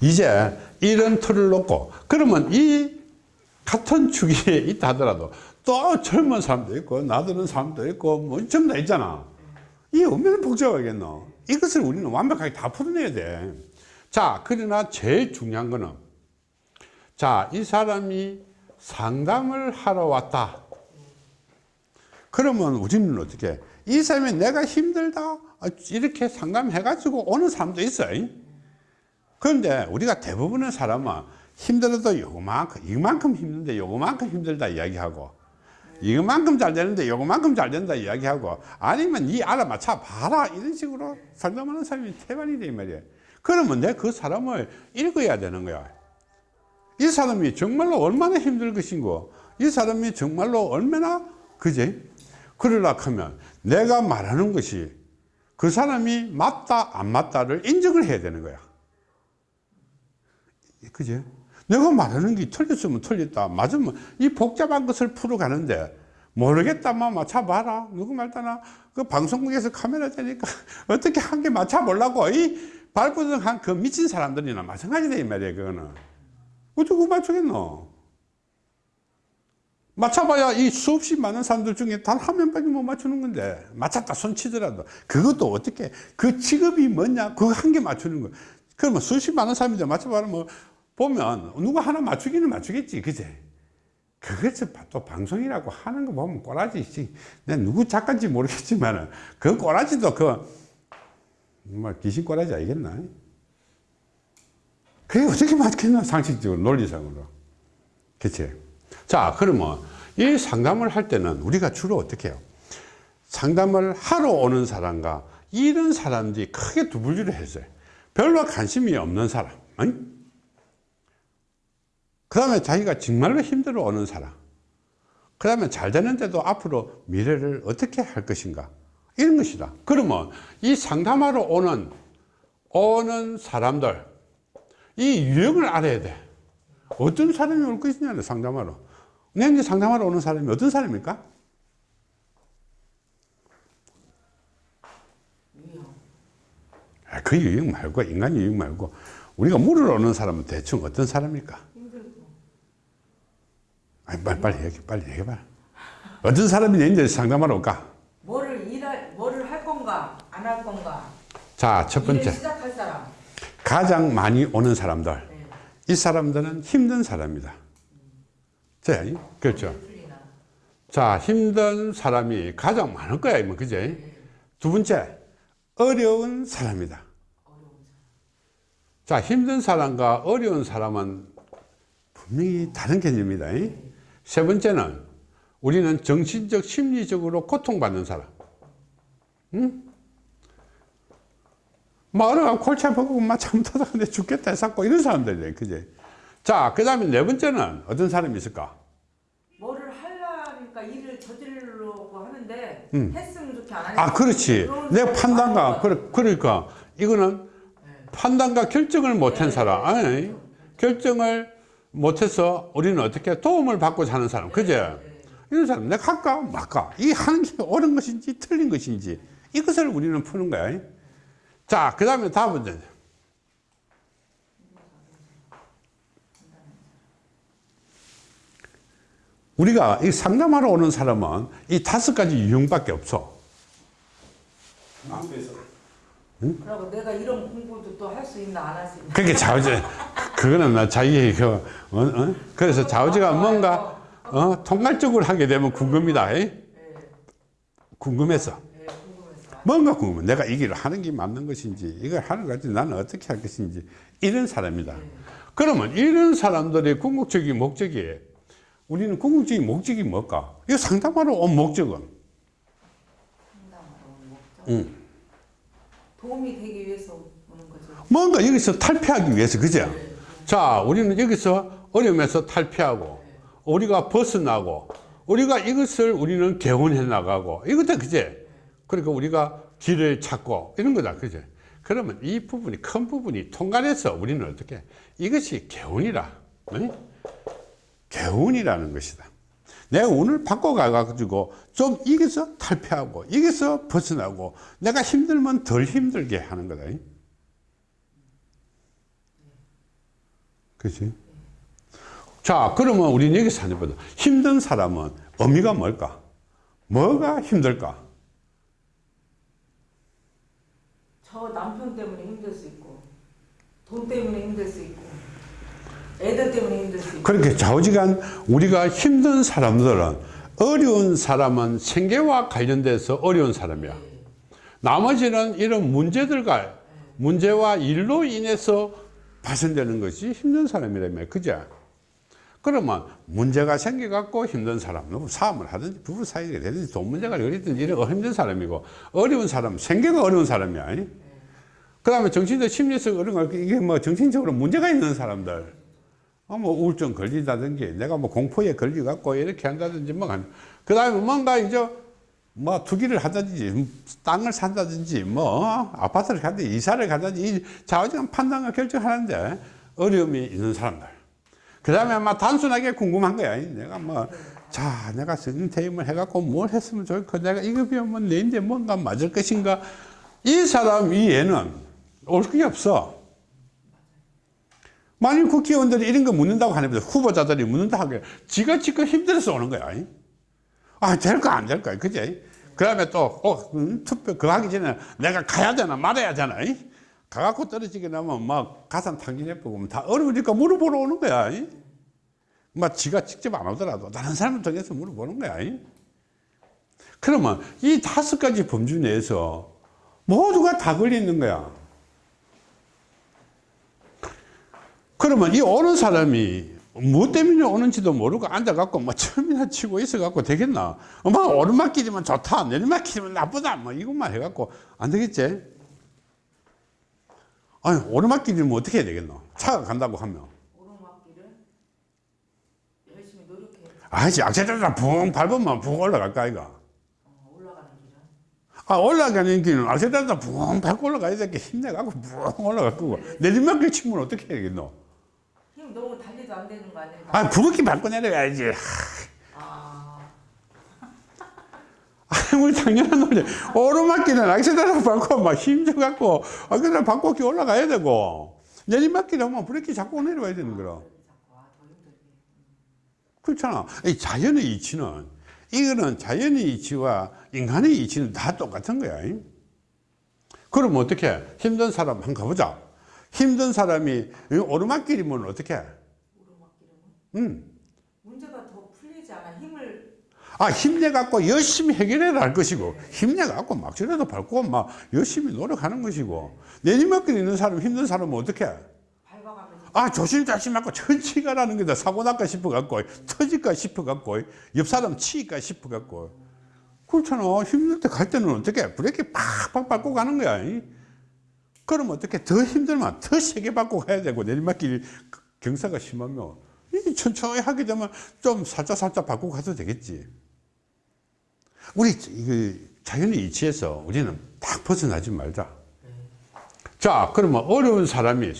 이제 이런 틀을 놓고 그러면 이 같은 주기에 있다 하더라도 또 젊은 사람도 있고 나드는 사람도 있고 뭐 전부 다 있잖아. 이 얼마나 복잡하겠노. 이것을 우리는 완벽하게 다 풀어내야 돼자 그러나 제일 중요한 거는 자이 사람이 상담을 하러 왔다. 그러면 우리는 어떻게 이 사람이 내가 힘들다? 아, 이렇게 상담해 가지고 오는 사람도 있어요 그런데 우리가 대부분의 사람은 힘들어도 요만큼 이만큼 힘든데 요만큼 힘들다 이야기하고 이만큼 잘 되는데 요만큼 잘 된다 이야기하고 아니면 니 알아맞혀 봐라 이런 식으로 상담하는 사람이 태반이 돼 말이야 그러면 내 그 사람을 읽어야 되는 거야. 이 사람이 정말로 얼마나 힘들 것인고 이 사람이 정말로 얼마나 그지? 그러려 하면 내가 말하는 것이 그 사람이 맞다 안 맞다를 인정을 해야 되는 거야 그지? 내가 말하는 게 틀렸으면 틀렸다. 맞으면 이 복잡한 것을 풀어가는데 모르겠다만 맞춰봐라. 누구 말따나 그 방송국에서 카메라 되니까 어떻게 한 개 맞춰보려고 이 발부등한 그 미친 사람들이나 마찬가지다 이 말이야 그거는. 어떻게 맞추겠노? 맞춰봐야 이 수없이 많은 사람들 중에 단 한 명밖에 못 맞추는 건데 맞췄다 손치더라도 그것도 어떻게 그 직업이 뭐냐 그거 한 개 맞추는 거 그러면 수십 많은 사람인데 맞춰봐라. 뭐 보면 누구 하나 맞추기는 맞추겠지 그제? 그것을 또 방송이라고 하는 거 보면 꼬라지 내가 누구 작가인지 모르겠지만 그 꼬라지도 그 뭐 귀신 꼬라지 알겠나? 그게 어떻게 맞겠나 상식적으로 논리상으로. 그치? 자 그러면 이 상담을 할 때는 우리가 주로 어떻게 해요? 상담을 하러 오는 사람과 이런 사람들이 크게 두 분류를 했어요 별로 관심이 없는 사람 아니? 그 다음에 자기가 정말로 힘들어 오는 사람. 그 다음에 잘 되는데도 앞으로 미래를 어떻게 할 것인가. 이런 것이다. 그러면 이 상담하러 오는 오는 사람들 이 유형을 알아야 돼. 어떤 사람이 올 것이냐 상담하러. 내가 상담하러 오는 사람이 어떤 사람입니까? 아, 그 유형 말고 인간 유형 말고 우리가 물을 오는 사람은 대충 어떤 사람입니까? 아니, 빨리, 빨리 얘기, 빨리 얘기해봐. 어떤 사람이 이제 상담하러 올까? 뭐를 일할, 뭐를 할 건가, 안 할 건가. 자, 첫 번째. 시작할 사람. 가장 많이 오는 사람들. 네. 이 사람들은 힘든 사람이다. 자, 그렇죠. 풀리나. 자, 힘든 사람이 가장 많을 거야, 뭐, 그제? 두 번째, 어려운 사람이다. 자, 힘든 사람과 어려운 사람은 분명히 다른 개념입니다. 세 번째는 우리는 정신적, 심리적으로 고통받는 사람. 응? 말을 골치 아프고 막 잘못하다가 내 죽겠다 해서 이런 사람들이에요. 그제? 자, 그 다음에 네 번째는 어떤 사람이 있을까? 뭐를 하려니까 일을 저지르려고 하는데 음. 했으면 좋게 안 하니까. 아, 그렇지. 내 판단과, 그러, 그러니까 이거는 판단과 결정을 못한 사람. 아니, 결정을 못해서 우리는 어떻게 도움을 받고 사는 사람. 그제? 이런 사람, 내가 할까? 말까? 이 하는 게 옳은 것인지 틀린 것인지 이것을 우리는 푸는 거야. 자, 그 다음에 다음 문제. 우리가 이 상담하러 오는 사람은 이 다섯 가지 유형밖에 없어. 그리고 내가 이런 공부도 또 할 수 있나 안 할 수 있나. 그게 좌우지. 그거는 나 자기 그, 어, 어? 그래서 좌우지가 뭔가, 어, 통괄적으로 하게 되면 궁금이다. 에? 궁금해서. 네, 궁금해서. 뭔가 궁금해. 내가 이 길을 하는 게 맞는 것인지, 이걸 하는 것인지, 나는 어떻게 할 것인지, 이런 사람이다. 그러면 이런 사람들의 궁극적인 목적이, 우리는 궁극적인 목적이 뭘까? 이거 상담하러 온 목적은? 상담하러 온 목적. 응. 도움이 되기 위해서 오는 거죠. 뭔가 여기서 탈피하기 위해서, 그죠? 자, 우리는 여기서 어려움에서 탈피하고, 우리가 벗어나고, 우리가 이것을 우리는 개원해 나가고, 이것도 그제? 그러니까 우리가 길을 찾고, 이런 거다, 그제? 그러면 이 부분이, 큰 부분이 통과해서 우리는 어떻게? 이것이 개운이라. 네? 개운이라는 것이다. 내가 운을 바꿔가가지고 좀 이게서 탈피하고, 이게서 벗어나고, 내가 힘들면 덜 힘들게 하는 거다. 그렇지? 자, 그러면 우리는 여기서 하는 보다 힘든 사람은 의미가 뭘까? 뭐가 힘들까? 저 남편 때문에 힘들 수 있고 돈 때문에 힘들 수 있고 애들 때문에 힘들 수 있고 그렇게 좌우지간 우리가 힘든 사람들은 어려운 사람은 생계와 관련돼서 어려운 사람이야. 나머지는 이런 문제들과 문제와 일로 인해서 발생되는 것이 힘든 사람이라며. 그죠? 그러면 문제가 생겨갖고 힘든 사람, 뭐 사업을 하든지 부부 사이가 되든지 돈 문제가 어리든지 이런 힘든 사람이고 어려운 사람, 생계가 어려운 사람이야. 그 다음에 정신적 심리적 어려운 거, 이게 뭐 정신적으로 문제가 있는 사람들. 어, 뭐 우울증 걸리다든지 내가 뭐 공포에 걸려갖고 이렇게 한다든지 뭐. 그 다음에 뭔가 이제 뭐 투기를 하든지 땅을 산다든지 뭐 어, 아파트를 가든지 이사를 가든지 이 좌우지간 판단과 결정하는데 어려움이 있는 사람들. 그 다음에 아마 단순하게 궁금한 거야. 내가 뭐, 자, 내가 성인 퇴임을 해갖고 뭘 했으면 좋을까? 내가 이거 배우면 내인데 뭔가 맞을 것인가? 이 사람 이해는 올 게 없어. 만일 국회의원들이 이런 거 묻는다고 하는데 후보자들이 묻는다 하게 지가 지금 힘들어서 오는 거야. 아, 될까 안 될까? 그지? 그 다음에 또, 어, 음, 투표 그거 하기 전에 내가 가야 되나 말아야 되나? 이? 가갖고 떨어지게 나면 막 가산 탕진해보고 다 어려우니까 물어보러 오는 거야. 이? 막 지가 직접 안 오더라도 다른 사람을 통해서 물어보는 거야. 이? 그러면 이 다섯 가지 범주 내에서 모두가 다 걸리는 거야. 그러면 이 오는 사람이 뭐 때문에 오는지도 모르고 앉아갖고 뭐 처음이나 치고 있어갖고 되겠나? 뭐 오르막길이면 좋다, 내리막길이면 나쁘다, 뭐 이것만 해갖고 안 되겠지? 아니 오르막길이면 어떻게 해야 되겠노? 차가 간다고 하면 오르막길을 열심히 노력해 아이씨 악셀레이터 붕 밟으면 붕 올라갈까 아이가? 어, 올라가는 길은 아 올라가는 길은 악셀레이터 붕 밟고 올라가야 될게 힘내갖고 붕 올라갈 거고 내리막길 치면 어떻게 해야겠노? 안 되는 거 아니야? 아 밟고 내려가야지 아, 우리 당연한 논리. 오르막길은 악셀레이터 밟고 막 힘줘갖고, 아, 그냥 밟고 이렇게 올라가야 되고, 내리막길 하면 브레이크 잡고 내려와야 되는 거라. 아, 더 힘들게 그렇잖아. 이 자연의 이치는, 이거는 자연의 이치와 인간의 이치는 다 똑같은 거야. 잉? 그럼 어떻게? 힘든 사람 한번 가보자. 힘든 사람이 이 오르막길이면 어떻게? 음. 문제가 더 풀리지 않아 힘을 아, 힘내갖고 열심히 해결해야 할 것이고, 힘내갖고 막지라도 밟고 막 열심히 노력하는 것이고, 내리막길 있는 사람, 힘든 사람은 어떻게? 아, 조심조심하고 천천히 가라는 거다. 사고 날까 싶어갖고, 터질까 싶어갖고, 옆 사람 치일까 싶어갖고. 그렇잖아. 힘들 때 갈 때는 어떻게? 브레이크 팍팍 밟고 가는 거야. 이? 그럼 어떻게? 더 힘들면 더 세게 밟고 가야 되고, 내리막길 경사가 심하면, 이 천천히 하게 되면 좀 살짝살짝 밟고 가도 되겠지. 우리 그 자연의 이치에서 우리는 딱 벗어나지 말자. 자, 그러면 어려운 사람이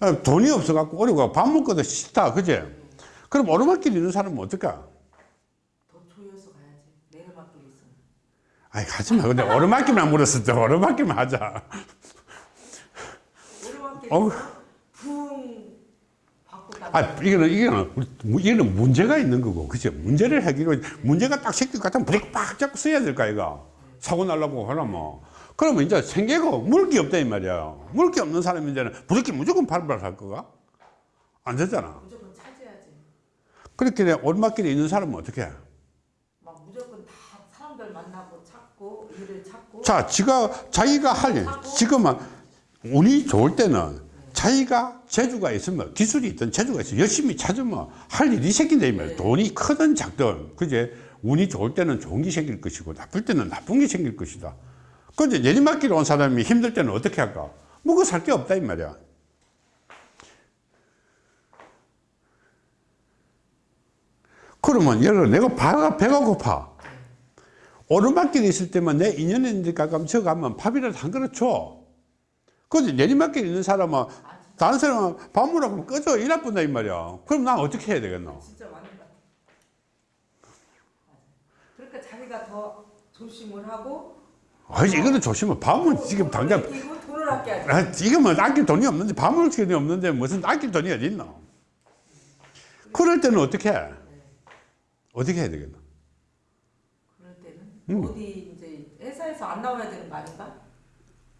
어, 돈이 없어 갖고 어려워 밥 먹고도 싫다, 그제? 그럼 오르막길 있는 사람은 어떨까? 더 조여서 가야지 내리막길 있으면 아이, 가지 마. 근데 오르막길만 물었을 때 오르막길만 하자. 오르막길 딱 아, 이거는, 이거는, 이거는 문제가 있는 거고, 그죠? 문제를 해결, 문제가 딱 생길 것 같으면 브레이크 빡 잡고 써야 될까, 이거? 사고 날라고 하려면. 그러면 이제 생계가 물기 없다, 이 말이야. 물기 없는 사람이 이제는 브레이크 무조건 밟으라 할 거가? 안 되잖아. 무조건 그렇게 돼, 오르막길에 있는 사람은 어떻게 해? 막 무조건 다 사람들 만나고 찾고 일을 찾고 자, 지가, 자기가 할 일, 지금은 운이 좋을 때는 자기가 재주가 있으면 기술이 있든 재주가 있으면 열심히 찾으면 할 일이 생긴다 이 말이야. 돈이 크든 작든 그제 운이 좋을 때는 좋은 게 생길 것이고 나쁠 때는 나쁜 게 생길 것이다. 근데 내리막길 온 사람이 힘들 때는 어떻게 할까? 먹어 살 게 없다 이 말이야. 그러면 예를 들어 내가 배가, 배가 고파. 오르막길에 있을 때만 내 인연인데 가끔 저 가면 밥이라도 한 그릇 줘. 근데 내리막길에 있는 사람은 다른 사람은 밥 먹으라고 꺼져 일 나쁜다 이 말이야. 그럼 난 어떻게 해야 되겠노? 진짜 맞는 것. 그러니까 자기가 더 조심을 하고 아 이거는 조심해. 밥은 지금 당장 돈을 아껴야지 아, 지금은 아낄 돈이 없는데 밥 먹을 돈이 없는데 무슨 아낄 돈이 어디 있노? 그럴 때는 어떻게 해? 어떻게 해야 되겠나? 그럴 때는 음. 어디 이제 회사에서 안 나와야 되는 거 아닌가?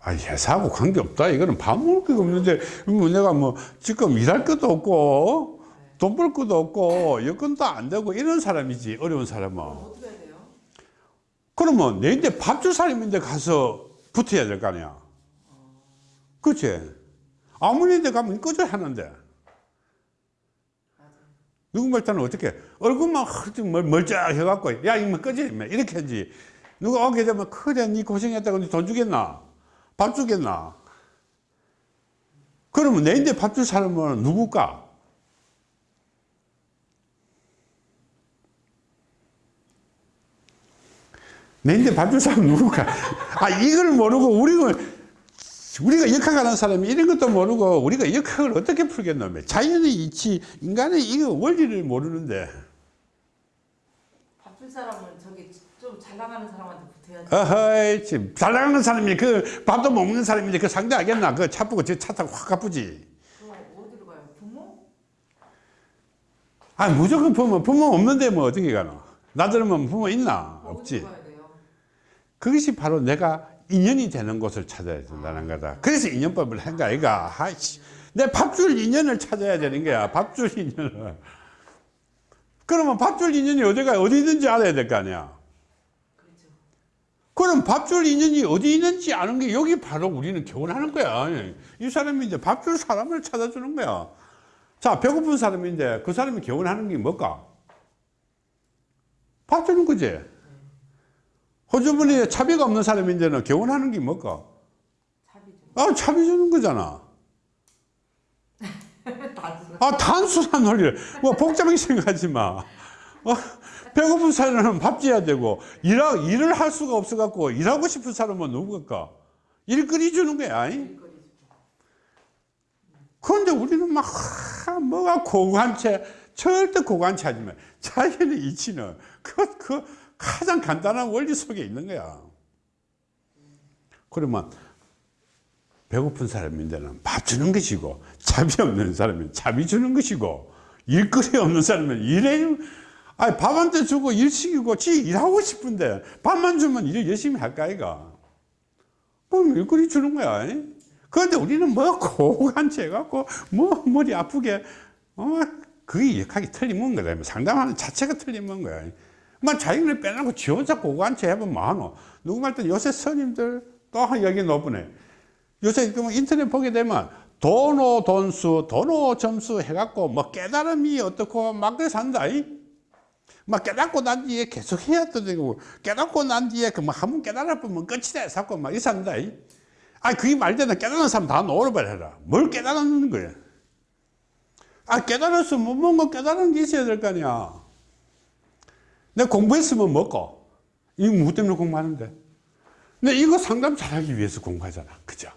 아, 회사하고 관계없다. 이거는 밥 먹을 게 없는데, 뭐 내가 뭐, 지금 일할 것도 없고, 돈 벌 것도 없고, 여건도 안 되고, 이런 사람이지, 어려운 사람은. 그러면 내인데 밥 줄 사람인데 가서 붙어야 될 거 아니야. 그치? 아무리인데 가면 꺼져 하는데. 누구 말 때는 어떻게, 얼굴만 흐 멀쩡해갖고, 야, 이거 꺼져, 임마. 이렇게 하지. 누가 오게 되면, 그래, 니 고생했다고 니 돈 주겠나? 밥 주겠나? 그러면 내인데 밥 줄 사람은 누굴까? 내인데 밥 줄 사람은 누굴까? 아, 이걸 모르고 우리가, 우리가 역학하는 사람이 이런 것도 모르고 우리가 역학을 어떻게 풀겠노? 자연의 이치, 인간의 이거 원리를 모르는데. 바쁜 사람은 저기 좀 잘 나가는 사람한테 붙 어허이, 지금 잘 나가는 사람이 그 밥도 못 먹는 사람인데 그 상대 하겠나? 그차 보고 저차 타고 확 가쁘지. 그럼 어디로 가요? 부모? 아, 무조건 부모, 부모 없는데 뭐 어떻게 가노? 나들면 부모 있나? 없지. 그것이 바로 내가 인연이 되는 곳을 찾아야 된다는 거다. 그래서 인연법을 한 거야, 아이가. 아이씨. 내 밥줄 인연을 찾아야 되는 거야. 밥줄 인연을. 그러면 밥줄 인연이 어디가, 어디 있는지 알아야 될 거 아니야. 그럼 밥줄 인연이 어디 있는지 아는 게 여기 바로 우리는 교훈하는 거야. 이 사람이 이제 밥줄 사람을 찾아주는 거야. 자, 배고픈 사람인데 그 사람이 교훈하는 게 뭘까? 밥 주는 거지. 호주머니에 차비가 없는 사람인데는 교훈하는 게 뭘까? 아, 차비 주는 거잖아. 아, 단순한 논리를. 뭐 복잡하게 생각하지 마. 어, 배고픈 사람은 밥 줘야 되고, 일하, 일을 할 수가 없어 갖고, 일하고 싶은 사람은 누구일까? 일거리 주는 거야. 이? 일거리죠. 그런데 우리는 막, 하, 뭐가 고관체, 절대 고관체 하지 마. 자연의 이치는 그, 그 가장 간단한 원리 속에 있는 거야. 그러면 배고픈 사람인데는 밥 주는 것이고, 잡이 없는 사람은 잡이 주는 것이고, 일거리 없는 사람은 일해, 아니, 밥한테 주고 일 시키고, 지 일하고 싶은데, 밥만 주면 일 열심히 할까, 아이가? 그럼 일거리 주는 거야. 이? 그런데 우리는 뭐 고간체 해갖고, 뭐 머리 아프게, 어, 그게 역학이 틀리면 거다. 상담하는 자체가 틀리면 거야. 뭐 자기를 빼놓고 지 혼자 고간체 해보면 뭐하노? 누구 말때 요새 스님들 또 여기 높으네. 요새 그 인터넷 보게 되면 도노 돈수, 도노 점수 해갖고 뭐 깨달음이 어떻고 막 그래 산다. 이? 막 깨닫고 난 뒤에 계속 해야 되고 깨닫고 난 뒤에 그뭐 한 번 깨달아보면 끝이다 사고 막 이산다. 이? 아, 그게 말되는 깨달은 사람 다 놓아버려라. 뭘 깨달았는 거야? 아, 깨달았어. 뭐, 뭔가 깨달은 게 있어야 될 거 아니야. 내가 공부했으면 먹고. 이거 뭐 때문에 공부하는데? 근데 이거 상담 잘하기 위해서 공부하잖아. 그죠?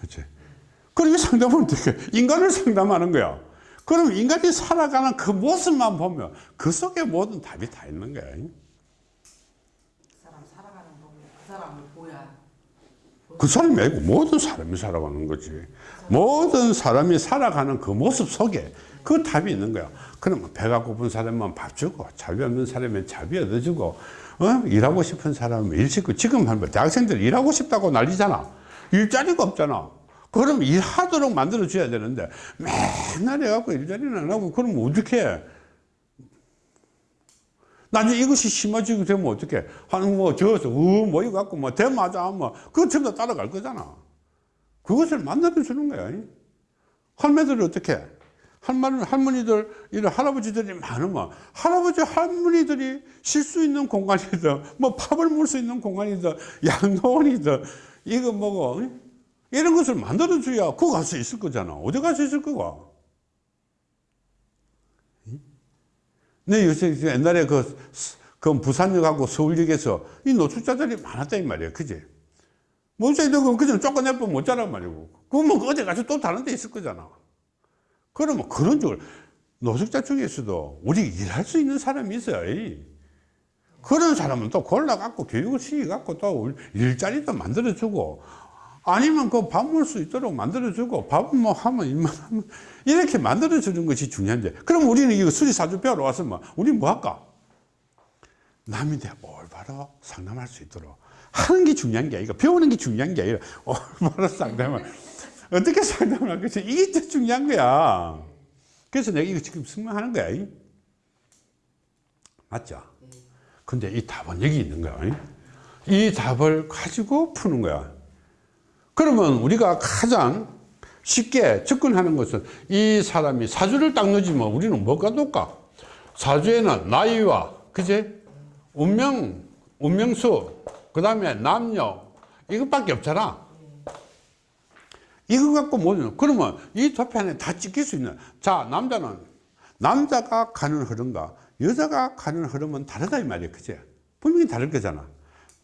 그치? 이 상담은 어떻게, 인간을 상담하는 거야. 그럼 인간이 살아가는 그 모습만 보면 그 속에 모든 답이 다 있는 거야. 그 사람 살아가는 그 사람을 보야. 그 사람이 아니고 모든 사람이 살아가는 거지. 모든 사람이 살아가는 그 모습 속에 그 답이 있는 거야. 그러면 배가 고픈 사람만 밥 주고, 자비 없는 사람은 자비 얻어주고, 어? 일하고 싶은 사람은 일 시키고, 지금 대학생들 일하고 싶다고 난리잖아. 일자리가 없잖아. 그럼 일하도록 만들어줘야 되는데, 맨날 해갖고 일자리는 안 하고, 그러면 어떻게 해? 나중에 이것이 심해지게 되면 어떻게? 한, 뭐, 저어서, 어, 모여갖고, 뭐, 대마자, 뭐, 그거 전부 다 따라갈 거잖아. 그것을 만들어주는 거야. 이. 할매들이 어떻게? 해? 할머니, 할머니들, 이런 할아버지들이 많으면, 할아버지, 할머니들이 쉴 수 있는 공간이든, 뭐, 밥을 먹을 수 있는 공간이든, 양로원이든, 이거 뭐고, 이? 이런 것을 만들어줘야 그거 갈 수 있을 거잖아. 어디 갈 수 있을 거가? 네, 요새 옛날에 그, 그 부산역하고 서울역에서 이 노숙자들이 많았다, 이 말이야. 그지? 뭐, 그전 쫓아내면 못 자란 말이고. 그러면 어디 가서 또 다른 데 있을 거잖아. 그러면 그런 쪽을, 노숙자 중에서도 우리 일할 수 있는 사람이 있어요. 이. 그런 사람은 또 골라갖고 교육을 시켜갖고 또 일자리도 만들어주고, 아니면 그 밥 먹을 수 있도록 만들어주고 밥은 뭐 하면 일만 하면 이렇게 만들어주는 것이 중요한데 그럼 우리는 이거 수리 사주 배우러 왔으면 우리 뭐 할까? 남인데 올바로 상담할 수 있도록 하는 게 중요한 게 아니라 배우는 게 중요한 게 아니라 올바로 상담을 어떻게 상담을 할 것이 이게 더 중요한 거야 그래서 내가 이거 지금 설명하는 거야 이. 맞죠? 근데 이 답은 여기 있는 거야 이. 이 답을 가지고 푸는 거야 그러면 우리가 가장 쉽게 접근하는 것은 이 사람이 사주를 딱 넣어주면 우리는 뭐가 놓을까? 사주에는 나이와 그제 운명, 운명수, 그 다음에 남녀 이것밖에 없잖아. 이거 갖고 뭐냐? 그러면 이 도편에 다 찍힐 수 있는. 자, 남자는 남자가 가는 흐름과 여자가 가는 흐름은 다르다 이 말이야, 그제? 분명히 다를 거잖아.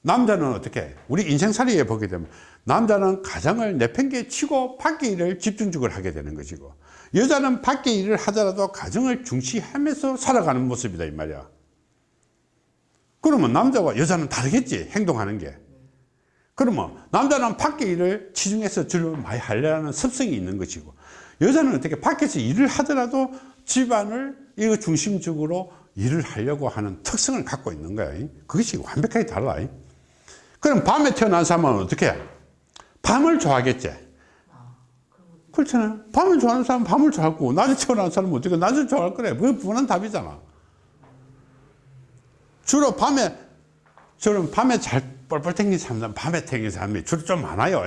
남자는 어떻게? 우리 인생살이에 보게 되면 남자는 가정을 내팽개 치고 밖에 일을 집중적으로 하게 되는 것이고 여자는 밖에 일을 하더라도 가정을 중시하면서 살아가는 모습이다 이 말이야. 그러면 남자와 여자는 다르겠지 행동하는 게. 그러면 남자는 밖에 일을 치중해서 주로 많이 하려는 습성이 있는 것이고 여자는 어떻게 밖에서 일을 하더라도 집안을 이거 중심적으로 일을 하려고 하는 특성을 갖고 있는 거야. 그것이 완벽하게 달라. 그럼 밤에 태어난 사람은 어떻게 해? 밤을 좋아하겠지. 그렇잖아요. 밤을 좋아하는 사람은 밤을 좋아하고, 낮에 태어난 사람은 어떻게 낮을 좋아할 거래. 그게 분한 답이잖아. 주로 밤에, 저는 밤에 잘 뻘뻘 땡긴 사람들은 밤에 땡긴 사람이 주로 좀 많아요.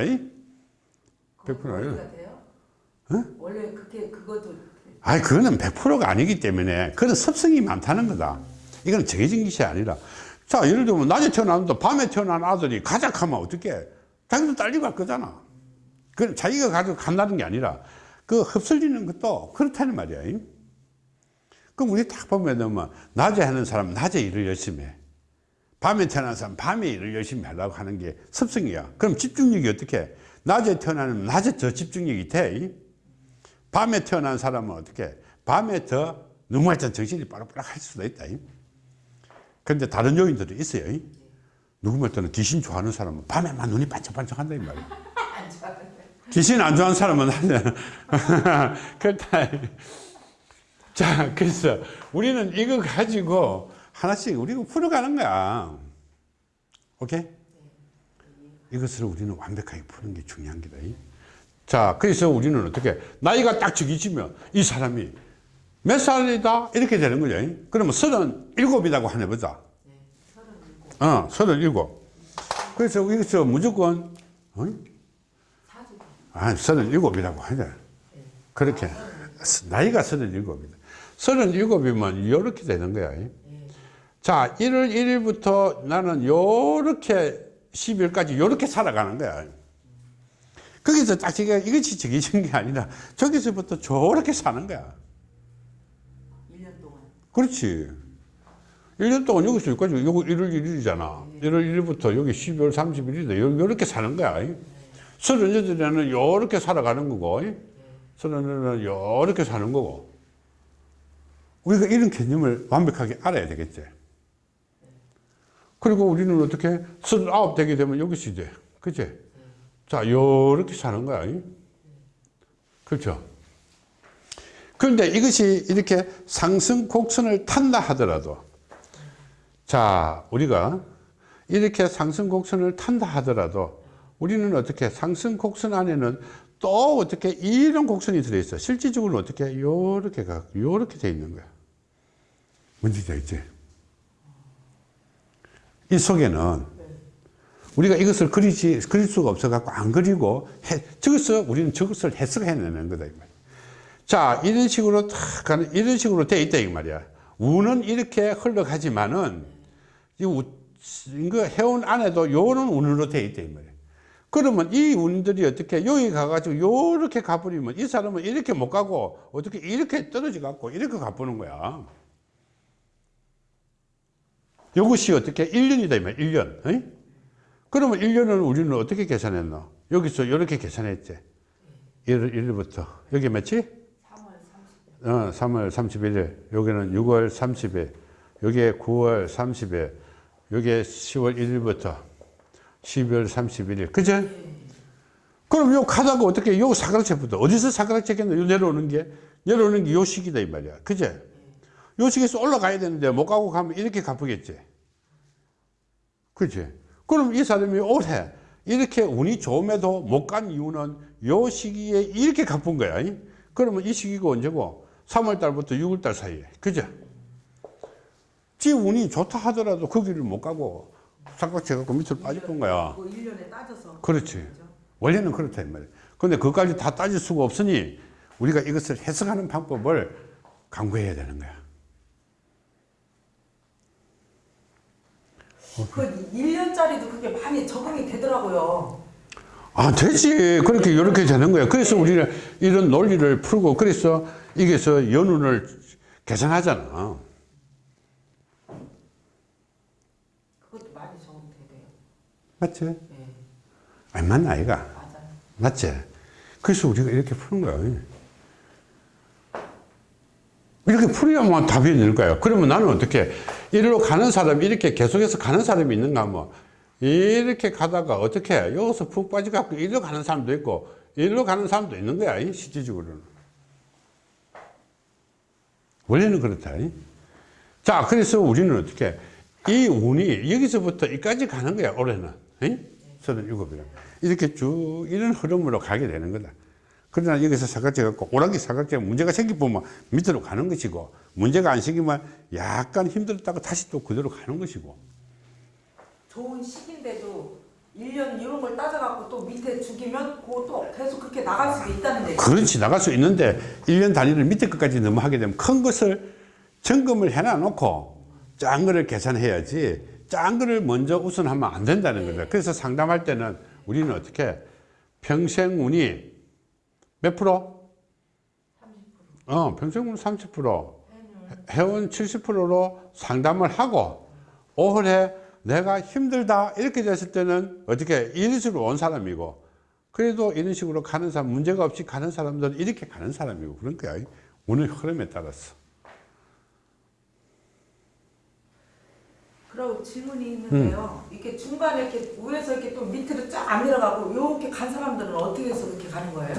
그거 100% 예요. 원리가 돼요? 원래 그게 그것도 아니, 그거는 100%가 아니기 때문에 그런 습성이 많다는 거다. 이건 정해진 것이 아니라. 자, 예를 들면 낮에 태어났는데 밤에 태어난 아들이 가작하면 어떻게 자기도 딸리고 할 거잖아. 그 자기가 가지고 간다는 게 아니라 그 흡설리는 것도 그렇다는 말이야. 그럼 우리 딱 보면 뭐 낮에 하는 사람은 낮에 일을 열심히 해. 밤에 태어난 사람 은 밤에 일을 열심히 하려고 하는 게 습성이야. 그럼 집중력이 어떻게 해? 낮에 태어나면 낮에 더 집중력이 돼. 밤에 태어난 사람은 어떻게 밤에 더 너무 할때 정신이 빠락빠락 할 수도 있다. 그런데 다른 요인들도 있어요. 누구 말 때는 귀신 좋아하는 사람은 밤에만 눈이 반짝반짝 한다 이 말이야. 귀신 안 좋아하는 사람은 그렇다. 자, 그래서 우리는 이거 가지고 하나씩 우리가 풀어가는 거야. 오케이? 이것을 우리는 완벽하게 푸는 게 중요한 게다. 자, 그래서 우리는 어떻게, 나이가 딱 적이지면 이 사람이 몇 살이다? 이렇게 되는 거죠. 그러면 서른 일곱이라고 하나 보자. 어, 서른 일곱. 그래서 여기서 무조건, 어? 아, 서른 일곱이라고 하자. 그렇게. 나이가 서른 일곱이다. 서른 일곱이면 이렇게 되는 거야. 자, 1월 1일부터 나는 요렇게 12월까지 요렇게 살아가는 거야. 거기서 딱 제가 이것이 정해진 게 아니라 저기서부터 저렇게 사는 거야. 1년 동안. 그렇지. 1년 동안 여기서 여기까지, 요거 1월 1일이잖아. 1월 1일부터 여기 12월 31일이다. 요렇게 사는 거야. 서른 여덟에는 요렇게 살아가는 거고, 서른 여덟에는 요렇게 사는 거고. 우리가 이런 개념을 완벽하게 알아야 되겠지. 그리고 우리는 어떻게 서른 아홉 되게 되면 여기서 돼. 그치? 자, 요렇게 사는 거야. 그렇죠? 그런데 이것이 이렇게 상승 곡선을 탄다 하더라도 자 우리가 이렇게 상승 곡선을 탄다 하더라도 우리는 어떻게 상승 곡선 안에는 또 어떻게 이런 곡선이 들어있어 실질적으로 어떻게 요렇게 가 요렇게 돼 있는 거야 뭔지 알지? 이 속에는 우리가 이것을 그리지 그릴 수가 없어 갖고 안 그리고 해, 저것을 우리는 저것을 해석해내는 거다 이 말이야. 자 이런 식으로 탁 가는 이런 식으로 돼 있다 이 말이야. 우는 이렇게 흘러가지만은 이 우, 이거 해운 안에도 요는 운으로 돼 있다 이 말이야. 그러면 이 운들이 어떻게 여기 가가지고 요렇게 가버리면 이 사람은 이렇게 못 가고 어떻게 이렇게 떨어져 갖고 이렇게 가보는 거야. 이것이 어떻게 1년이다 이 말이야. 1년. 어이? 그러면 1년을 우리는 어떻게 계산했노? 여기서 이렇게 계산했지. 1월 1일부터. 여기 며칠? 3월 30일. 어, 3월 31일. 여기는 6월 30일. 여기에 9월 30일. 여기에 10월 1일부터 12월 31일. 그죠? 그럼 요 가다가 어떻게 요 사각체부터 어디서 사각체겠노? 요 내려오는 게 내려오는 게요 식이다 이 말이야. 그제? 요 식에서 올라가야 되는데 못 가고 가면 이렇게 갚겠지. 그지? 그럼 이 사람이 올해 이렇게 운이 좋음에도 못 간 이유는 요 시기에 이렇게 갚은 거야. 이? 그러면 이 시기가 언제고? 3월 달부터 6월 달 사이에. 그죠? 지 운이 좋다 하더라도 거기를 못 가고 삼각체 갖고 밑으로 빠질 건 거야. 그 1년에 따져서. 그렇지. 그죠? 원래는 그렇다 이 말이야. 근데 그것까지 다 따질 수가 없으니 우리가 이것을 해석하는 방법을 강구해야 되는 거야. 그 1년짜리도 그게 많이 적응이 되더라고요. 아, 되지. 그렇게, 이렇게 되는 거야. 그래서 우리는 이런 논리를 풀고, 그래서 이게서 연운을 계산하잖아. 그것도 많이 돼요. 맞지? 네, 얼마나 아이가. 맞아요. 맞지? 그래서 우리가 이렇게 푸는 거야. 이렇게 풀어야만 답이 있는 거야. 그러면 나는 어떻게, 이리로 가는 사람이 이렇게 계속해서 가는 사람이 있는가 하면, 이렇게 가다가 어떻게, 여기서 푹 빠져갖고 이리로 가는 사람도 있고, 이리로 가는 사람도 있는 거야, 이 실질적으로는. 원래는 그렇다. 이. 자, 그래서 우리는 어떻게, 이 운이 여기서부터 여기까지 가는 거야, 올해는. 이? 37이라. 이렇게 쭉 이런 흐름으로 가게 되는 거다. 그러나 여기서 사각지 갖고 오락기 사각지가 문제가 생기면 밑으로 가는 것이고 문제가 안 생기면 약간 힘들었다가 다시 또 그대로 가는 것이고 좋은 시기인데도 1년 이런 걸 따져갖고 또 밑에 죽이면 그것도 계속 그렇게 나갈 수도 있다는 얘기. 그렇지 나갈 수 있는데 1년 단위를 밑에 끝까지 하게 되면 큰 것을 점검을 해놔 놓고 작은 거를 계산해야지 작은 거를 먼저 우선하면 안 된다는 거다 그래서 상담할 때는 우리는 어떻게 평생 운이 몇 프로? 30%. 어, 평생 운 30% 회원 70%로 상담을 하고 올해 내가 힘들다 이렇게 됐을 때는 어떻게 이런 식으로 온 사람이고 그래도 이런 식으로 가는 사람 문제가 없이 가는 사람들은 이렇게 가는 사람이고 그런 거야 운의 흐름에 따라서 그리고 질문이 있는데요. 이렇게 중간에 이렇게 위에서 이렇게 또 밑으로 쫙 안 내려가고 이렇게 간 사람들은 어떻게 해서 그렇게 가는 거예요?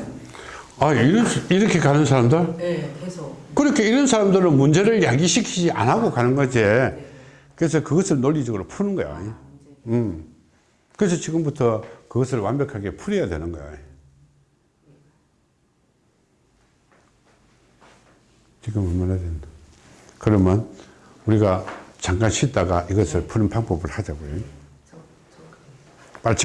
아 이런, 이렇게 가는 사람들 네, 계속. 그렇게 이런 사람들은 문제를 야기시키지 안 하고 가는 거지 그래서 그것을 논리적으로 푸는 거야 아, 음. 그래서 지금부터 그것을 완벽하게 풀어야 되는 거야. 지금 얼마나 된다. 그러면 우리가 잠깐 쉬다가 이것을 푸는 방법을 하자고요.